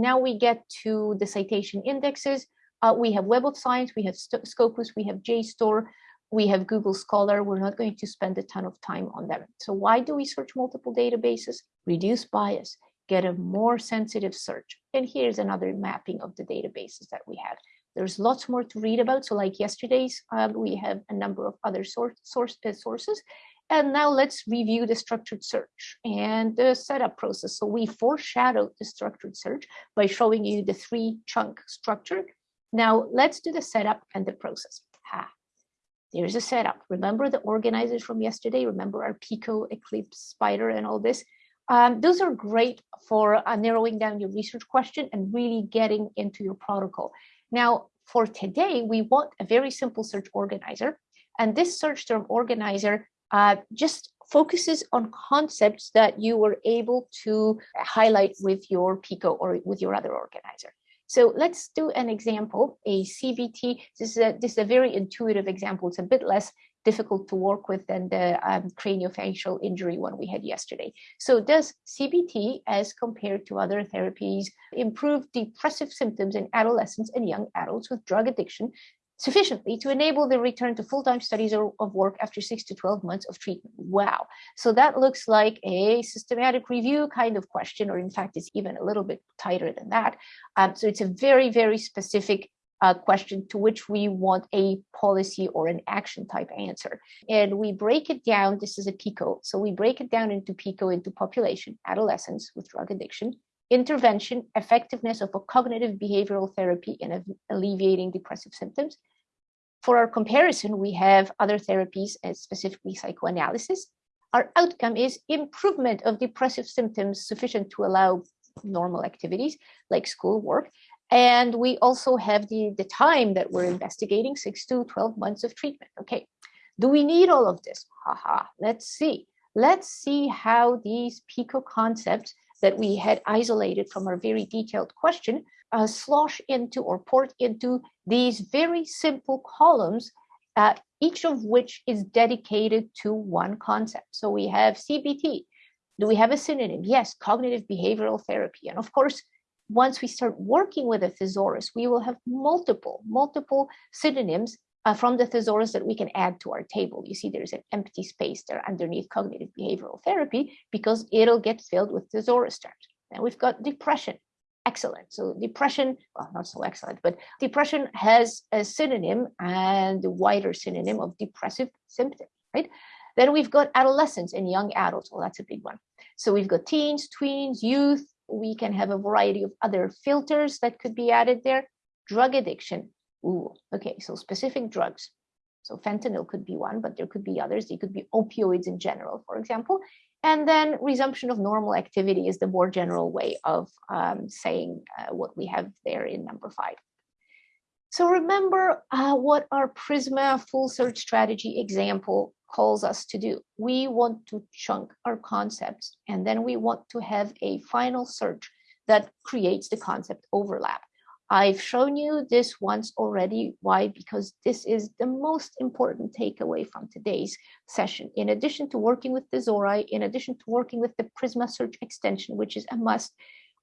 now we get to the citation indexes. Uh, we have Web of Science, we have Scopus, we have JSTOR, we have Google Scholar. We're not going to spend a ton of time on them. So why do we search multiple databases? Reduce bias, get a more sensitive search. And here's another mapping of the databases that we have. There's lots more to read about. So like yesterday's, um, we have a number of other source, source uh, sources. And now let's review the structured search and the setup process. So we foreshadowed the structured search by showing you the three chunk structure. Now let's do the setup and the process. Ha. There's a setup. Remember the organizers from yesterday? Remember our Pico, Eclipse, Spider, and all this? Um, those are great for uh, narrowing down your research question and really getting into your protocol. Now, for today, we want a very simple search organizer. And this search term organizer uh, just focuses on concepts that you were able to highlight with your Pico or with your other organizer. So let's do an example, a CBT. This is a, this is a very intuitive example. It's a bit less difficult to work with than the um, craniofacial injury one we had yesterday. So does CBT, as compared to other therapies, improve depressive symptoms in adolescents and young adults with drug addiction sufficiently to enable the return to full-time studies or of work after six to 12 months of treatment. Wow. So that looks like a systematic review kind of question, or in fact, it's even a little bit tighter than that. Um, so it's a very, very specific uh, question to which we want a policy or an action type answer. And we break it down, this is a PICO. So we break it down into PICO into population, adolescents with drug addiction, intervention, effectiveness of a cognitive behavioral therapy in alleviating depressive symptoms. For our comparison, we have other therapies, and specifically psychoanalysis. Our outcome is improvement of depressive symptoms sufficient to allow normal activities like school work. And we also have the, the time that we're investigating, six to 12 months of treatment. Okay, do we need all of this? Haha, let's see. Let's see how these PICO concepts that we had isolated from our very detailed question uh, slosh into or port into these very simple columns, uh, each of which is dedicated to one concept. So we have CBT. Do we have a synonym? Yes, cognitive behavioral therapy. And of course, once we start working with a thesaurus, we will have multiple, multiple synonyms uh, from the thesaurus that we can add to our table. You see there's an empty space there underneath cognitive behavioral therapy because it'll get filled with thesaurus terms. And we've got depression. Excellent. So depression, well, not so excellent, but depression has a synonym and a wider synonym of depressive symptoms, right? Then we've got adolescents and young adults. Well, that's a big one. So we've got teens, tweens, youth. We can have a variety of other filters that could be added there. Drug addiction, Ooh, okay, so specific drugs. So fentanyl could be one, but there could be others. They could be opioids in general, for example. And then resumption of normal activity is the more general way of um, saying uh, what we have there in number five. So remember uh, what our Prisma full search strategy example calls us to do. We want to chunk our concepts, and then we want to have a final search that creates the concept overlap. I've shown you this once already. Why? Because this is the most important takeaway from today's session. In addition to working with the Thesauri, in addition to working with the Prisma search extension, which is a must,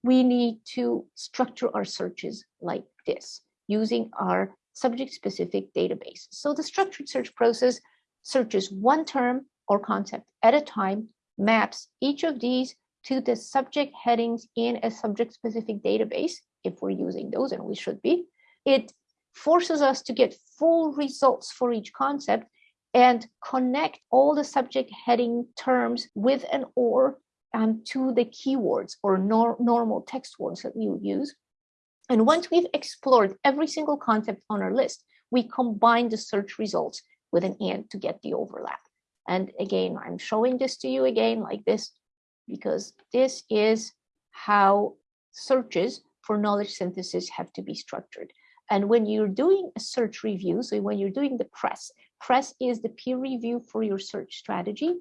we need to structure our searches like this using our subject-specific database. So the structured search process searches one term or concept at a time, maps each of these to the subject headings in a subject-specific database, if we're using those, and we should be, it forces us to get full results for each concept and connect all the subject heading terms with an or um, to the keywords or nor normal text words that we would use. And once we've explored every single concept on our list, we combine the search results with an and to get the overlap. And again, I'm showing this to you again like this because this is how searches for knowledge synthesis have to be structured. And when you're doing a search review, so when you're doing the press, press is the peer review for your search strategy.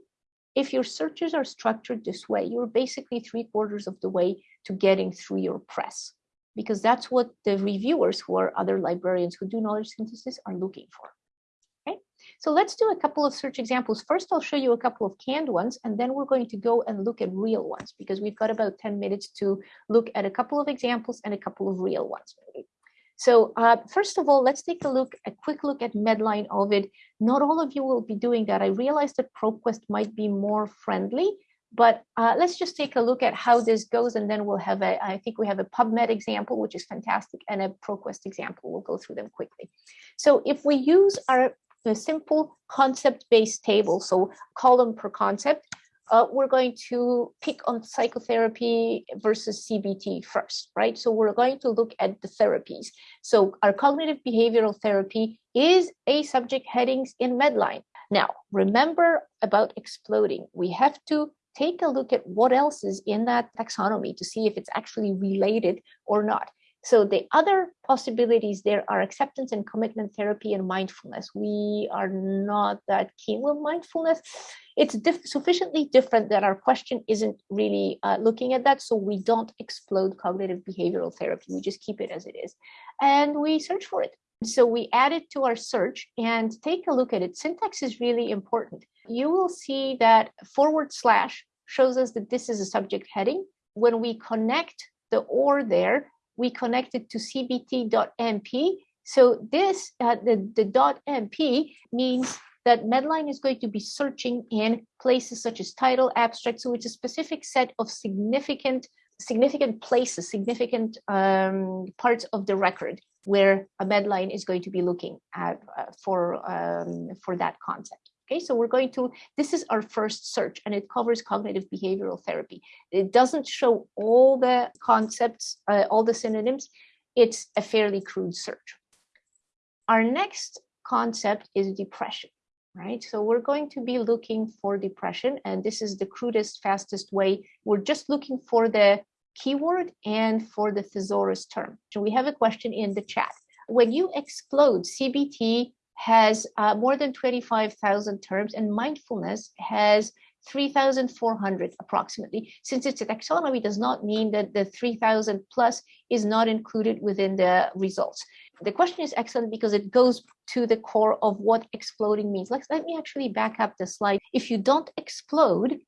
If your searches are structured this way, you're basically three quarters of the way to getting through your press, because that's what the reviewers who are other librarians who do knowledge synthesis are looking for. So let's do a couple of search examples. First, I'll show you a couple of canned ones, and then we're going to go and look at real ones because we've got about 10 minutes to look at a couple of examples and a couple of real ones. So uh, first of all, let's take a look, a quick look at Medline Ovid. Not all of you will be doing that. I realize that ProQuest might be more friendly, but uh, let's just take a look at how this goes, and then we'll have a, I think we have a PubMed example, which is fantastic, and a ProQuest example. We'll go through them quickly. So if we use our simple concept-based table, so column per concept, uh, we're going to pick on psychotherapy versus CBT first, right? So we're going to look at the therapies. So our cognitive behavioral therapy is a subject headings in Medline. Now, remember about exploding. We have to take a look at what else is in that taxonomy to see if it's actually related or not. So the other possibilities there are acceptance and commitment therapy and mindfulness. We are not that keen with mindfulness. It's diff sufficiently different that our question isn't really uh, looking at that. So we don't explode cognitive behavioral therapy. We just keep it as it is. And we search for it. So we add it to our search and take a look at it. Syntax is really important. You will see that forward slash shows us that this is a subject heading. When we connect the or there, we connected to cbt.mp. So this, uh, the, the .mp means that Medline is going to be searching in places such as title, abstract. So it's a specific set of significant significant places, significant um, parts of the record where a Medline is going to be looking at uh, for um, for that concept. Okay, so we're going to, this is our first search and it covers cognitive behavioral therapy. It doesn't show all the concepts, uh, all the synonyms. It's a fairly crude search. Our next concept is depression, right? So we're going to be looking for depression and this is the crudest, fastest way. We're just looking for the keyword and for the thesaurus term. So we have a question in the chat. When you explode CBT has uh, more than 25,000 terms and mindfulness has 3,400 approximately. Since it's a taxonomy does not mean that the 3,000 plus is not included within the results. The question is excellent because it goes to the core of what exploding means. Let's, let me actually back up the slide. If you don't explode,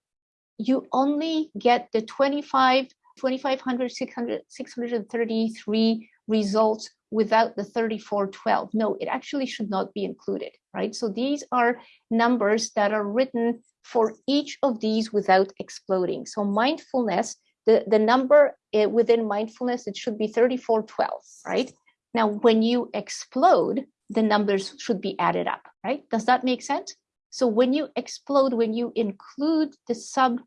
you only get the 25, 2,500, 600, 633 results without the 3412. No, it actually should not be included, right? So these are numbers that are written for each of these without exploding. So mindfulness, the, the number uh, within mindfulness, it should be 3412, right? Now, when you explode, the numbers should be added up, right? Does that make sense? So when you explode, when you include the sub,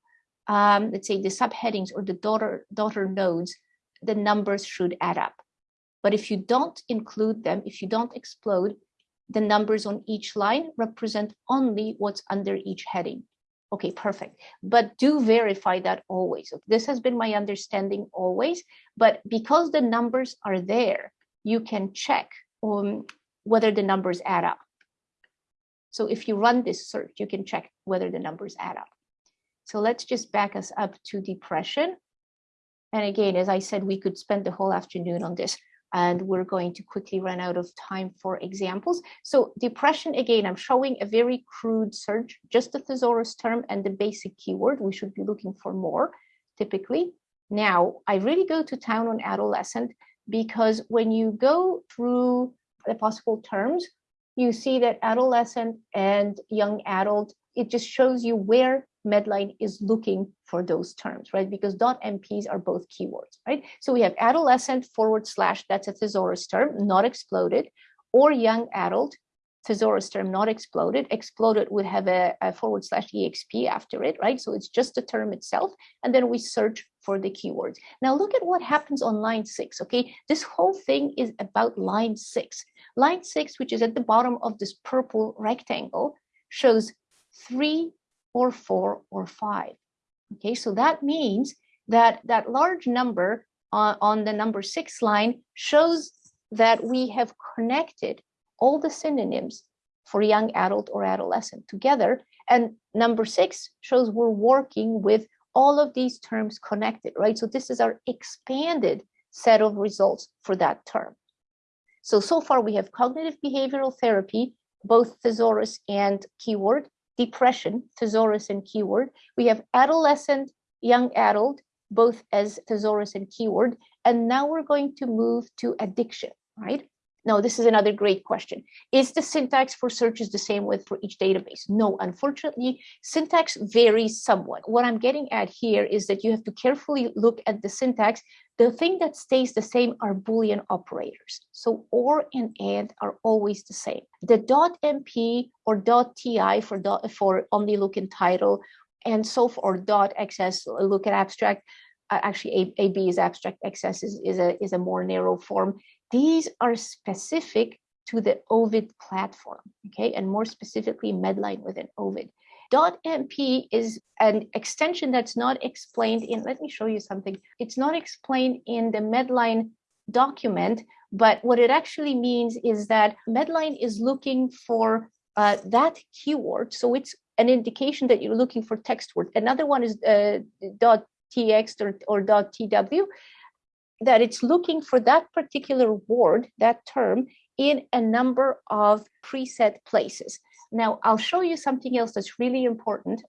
um, let's say the subheadings or the daughter, daughter nodes, the numbers should add up. But if you don't include them, if you don't explode, the numbers on each line represent only what's under each heading. Okay, perfect. But do verify that always. This has been my understanding always, but because the numbers are there, you can check um, whether the numbers add up. So if you run this search, you can check whether the numbers add up. So let's just back us up to depression. And again, as I said, we could spend the whole afternoon on this and we're going to quickly run out of time for examples. So depression, again, I'm showing a very crude search, just the thesaurus term and the basic keyword. We should be looking for more typically. Now, I really go to town on adolescent because when you go through the possible terms, you see that adolescent and young adult, it just shows you where Medline is looking for those terms, right? Because dot .mps are both keywords, right? So we have adolescent forward slash, that's a thesaurus term, not exploded, or young adult, thesaurus term not exploded. Exploded would have a, a, forward slash exp after it, right? So it's just the term itself, and then we search for the keywords. Now look at what happens on line six, okay? This whole thing is about line six. Line six, which is at the bottom of this purple rectangle, shows three or four or five. Okay, so that means that that large number on, on the number six line shows that we have connected all the synonyms for young adult or adolescent together. And number six shows we're working with all of these terms connected, right? So this is our expanded set of results for that term. So, so far we have cognitive behavioral therapy, both thesaurus and keyword, depression, thesaurus and keyword. We have adolescent, young adult, both as thesaurus and keyword. And now we're going to move to addiction, right? No, this is another great question. Is the syntax for searches the same with for each database? No, unfortunately, syntax varies somewhat. What I'm getting at here is that you have to carefully look at the syntax. The thing that stays the same are Boolean operators. So or and and are always the same. The .mp or .ti for for only look in title and so for .xs look at abstract uh, actually AB is abstract XS is, is, a, is a more narrow form. These are specific to the Ovid platform, okay, and more specifically Medline within Ovid. .mp is an extension that's not explained in, let me show you something. It's not explained in the Medline document, but what it actually means is that Medline is looking for uh, that keyword. So it's an indication that you're looking for text word. Another one is uh, .txt or, or .tw that it's looking for that particular word, that term, in a number of preset places. Now, I'll show you something else that's really important.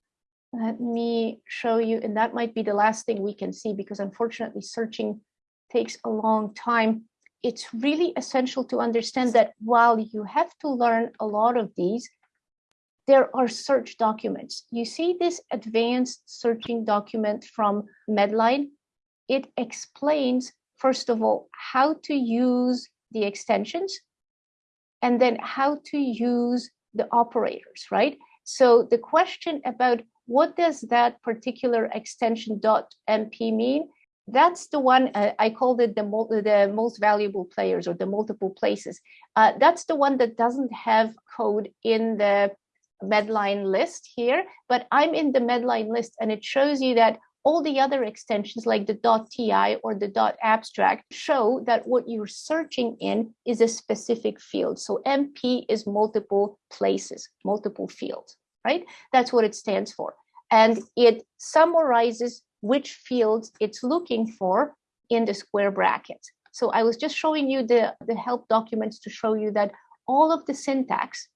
Let me show you, and that might be the last thing we can see because unfortunately searching takes a long time. It's really essential to understand that while you have to learn a lot of these, there are search documents. You see this advanced searching document from Medline. It explains first of all, how to use the extensions, and then how to use the operators, right? So the question about what does that particular extension dot .mp mean? That's the one uh, I called it the, the most valuable players or the multiple places. Uh, that's the one that doesn't have code in the Medline list here, but I'm in the Medline list and it shows you that all the other extensions like the .ti or the .abstract show that what you're searching in is a specific field. So MP is multiple places, multiple fields, right? That's what it stands for. And it summarizes which fields it's looking for in the square brackets. So I was just showing you the, the help documents to show you that all of the syntax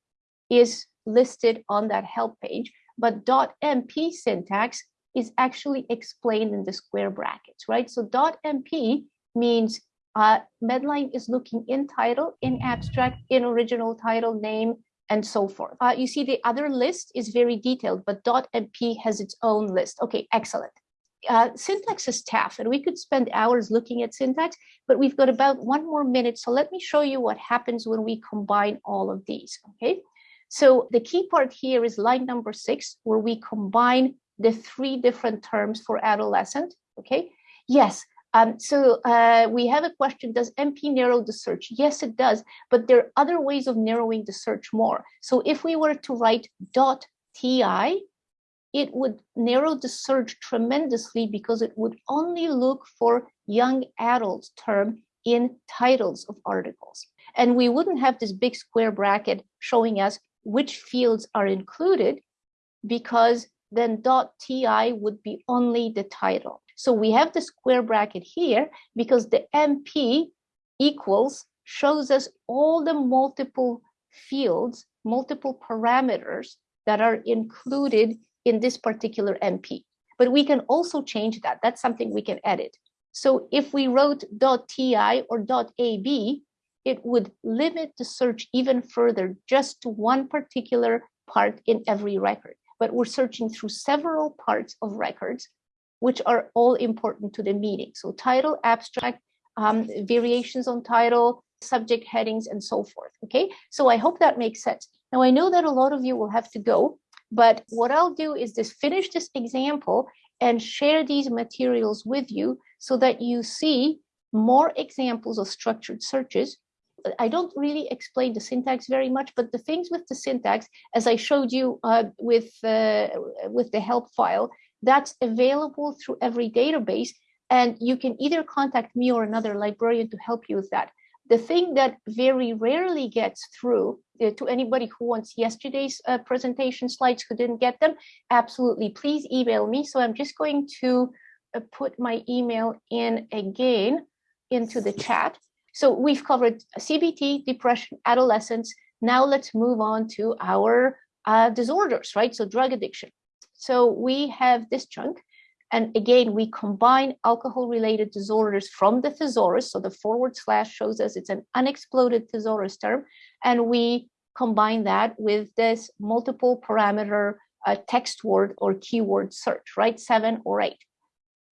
is listed on that help page, but .mp syntax is actually explained in the square brackets, right? So .mp means uh, Medline is looking in title, in abstract, in original title, name, and so forth. Uh, you see the other list is very detailed, but .mp has its own list. Okay, excellent. Uh, syntax is tough, and we could spend hours looking at syntax, but we've got about one more minute. So let me show you what happens when we combine all of these, okay? So the key part here is line number six, where we combine the three different terms for adolescent, okay? Yes, um, so uh, we have a question, does MP narrow the search? Yes, it does, but there are other ways of narrowing the search more. So if we were to write dot .ti, it would narrow the search tremendously because it would only look for young adult term in titles of articles. And we wouldn't have this big square bracket showing us which fields are included because then .ti would be only the title. So we have the square bracket here because the MP equals shows us all the multiple fields, multiple parameters that are included in this particular MP. But we can also change that. That's something we can edit. So if we wrote .ti or .ab, it would limit the search even further just to one particular part in every record but we're searching through several parts of records, which are all important to the meeting. So title, abstract, um, variations on title, subject headings, and so forth. Okay, so I hope that makes sense. Now I know that a lot of you will have to go, but what I'll do is just finish this example and share these materials with you so that you see more examples of structured searches I don't really explain the syntax very much, but the things with the syntax, as I showed you uh, with, uh, with the help file, that's available through every database. And you can either contact me or another librarian to help you with that. The thing that very rarely gets through uh, to anybody who wants yesterday's uh, presentation slides who didn't get them, absolutely, please email me. So I'm just going to uh, put my email in again into the chat. So we've covered CBT, depression, adolescence, Now let's move on to our uh, disorders, right? So drug addiction. So we have this chunk. And again, we combine alcohol-related disorders from the thesaurus. So the forward slash shows us it's an unexploded thesaurus term. And we combine that with this multiple parameter uh, text word or keyword search, right? Seven or eight.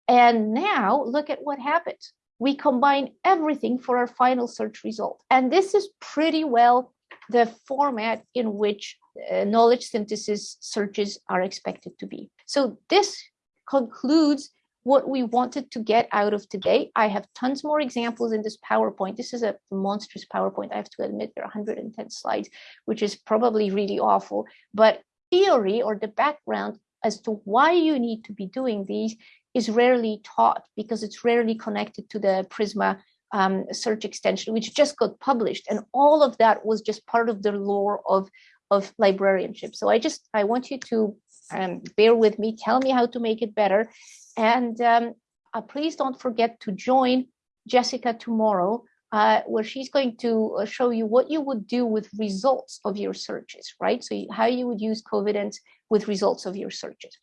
And now look at what happens. We combine everything for our final search result. And this is pretty well the format in which uh, knowledge synthesis searches are expected to be. So this concludes what we wanted to get out of today. I have tons more examples in this PowerPoint. This is a monstrous PowerPoint. I have to admit there are 110 slides, which is probably really awful. But theory or the background as to why you need to be doing these is rarely taught because it's rarely connected to the Prisma um, search extension, which just got published. And all of that was just part of the lore of, of librarianship. So I just, I want you to um, bear with me, tell me how to make it better. And um, uh, please don't forget to join Jessica tomorrow, uh, where she's going to uh, show you what you would do with results of your searches, right? So how you would use Covidence with results of your searches.